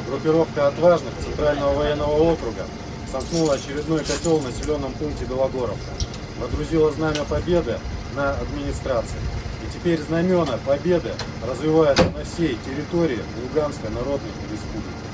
Группировка отважных Центрального военного округа сомкнула очередной котел в населенном пункте Белогоровка. Водрузила знамя победы на администрации. И теперь знамена победы развиваются на всей территории Луганской Народной Республики.